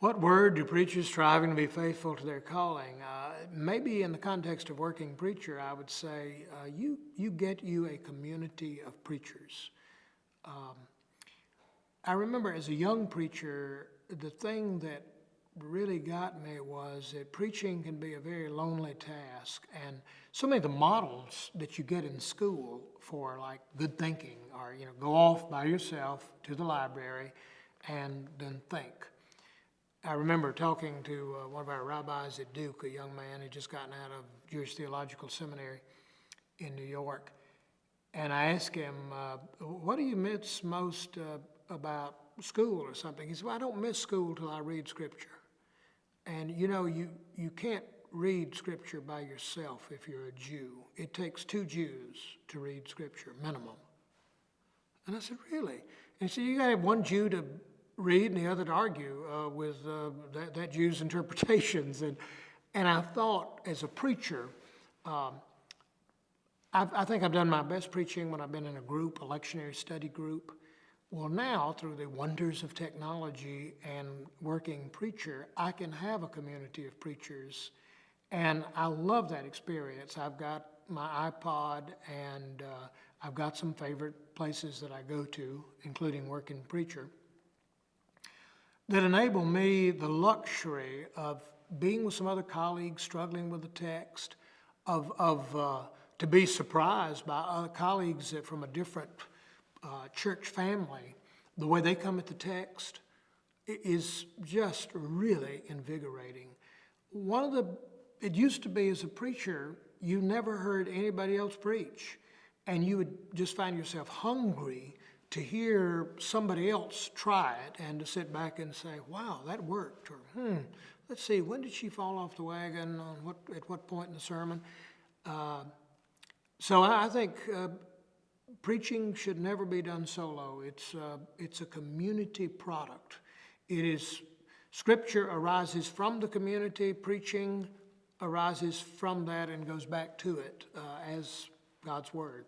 What word do preachers striving to be faithful to their calling? Uh, maybe in the context of working preacher, I would say uh, you, you get you a community of preachers. Um, I remember as a young preacher, the thing that really got me was that preaching can be a very lonely task. And so many of the models that you get in school for like good thinking are, you know, go off by yourself to the library and then think. I remember talking to uh, one of our rabbis at Duke, a young man who just gotten out of Jewish Theological Seminary in New York. And I asked him, uh, what do you miss most uh, about school or something? He said, well, I don't miss school till I read scripture. And you know, you, you can't read scripture by yourself if you're a Jew. It takes two Jews to read scripture, minimum. And I said, really? And he said, you gotta have one Jew to read and the other to argue uh, with uh, that, that Jew's interpretations. And, and I thought, as a preacher, um, I, I think I've done my best preaching when I've been in a group, a lectionary study group. Well, now, through the wonders of technology and working preacher, I can have a community of preachers. And I love that experience. I've got my iPod and uh, I've got some favorite places that I go to, including Working Preacher, that enable me the luxury of being with some other colleagues struggling with the text, of, of uh, to be surprised by other colleagues that from a different uh, church family, the way they come at the text is just really invigorating. One of the, it used to be as a preacher, you never heard anybody else preach, and you would just find yourself hungry to hear somebody else try it and to sit back and say, wow, that worked, or hmm, let's see, when did she fall off the wagon, on what, at what point in the sermon? Uh, so I, think uh, preaching should never be done solo. It's, uh, it's a community product. It is, scripture arises from the community, preaching arises from that and goes back to it uh, as God's word.